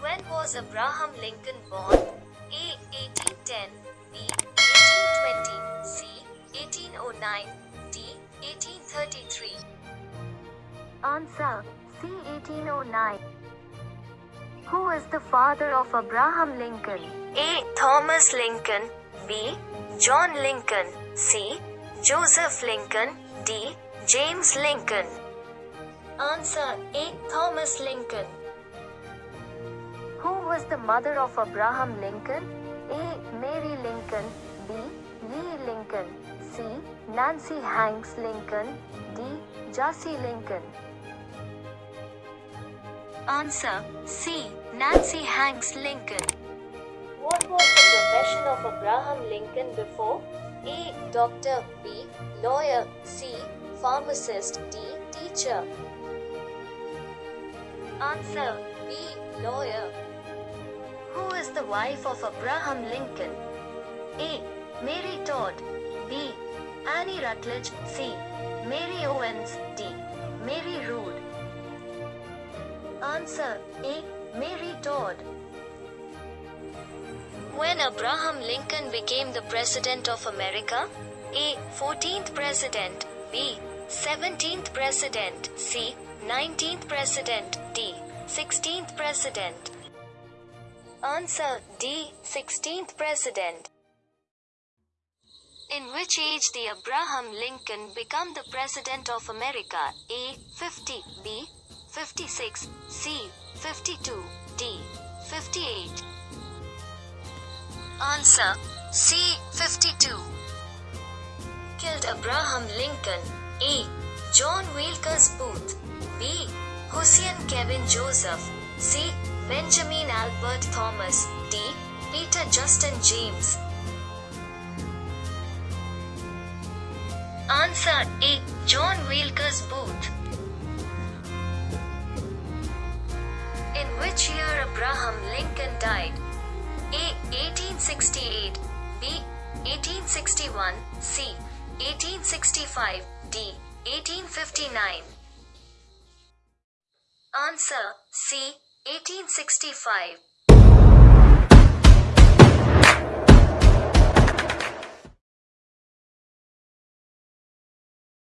When was Abraham Lincoln born? A. 1810 B. 1820 C. 1809 D. 1833 Answer C. 1809. Who is the father of Abraham Lincoln? A. Thomas Lincoln B. John Lincoln C. Joseph Lincoln D. James Lincoln Answer A. Thomas Lincoln Who was the mother of Abraham Lincoln? A. Mary Lincoln B. Lee Lincoln C. Nancy Hanks Lincoln D. Jassy Lincoln Answer C. Nancy Hanks Lincoln. What was the profession of Abraham Lincoln before? A. Doctor B. Lawyer C. Pharmacist D. Teacher. Answer B. Lawyer. Who is the wife of Abraham Lincoln? A. Mary Todd B. Annie Rutledge C. Mary Owens D. Mary Rood. Answer A. Mary Todd. When Abraham Lincoln became the President of America? A. 14th President B. 17th President C. 19th President D. 16th President Answer D. 16th President in which age did Abraham Lincoln become the President of America? A. 50 B. 56 C. 52 D. 58 Answer C. 52 Killed Abraham Lincoln A. John Wilkes Booth B. Hussein Kevin Joseph C. Benjamin Albert Thomas D. Peter Justin James Answer A. John Wilkes Booth In which year Abraham Lincoln died? A. 1868 B. 1861 C. 1865 D. 1859 Answer C. 1865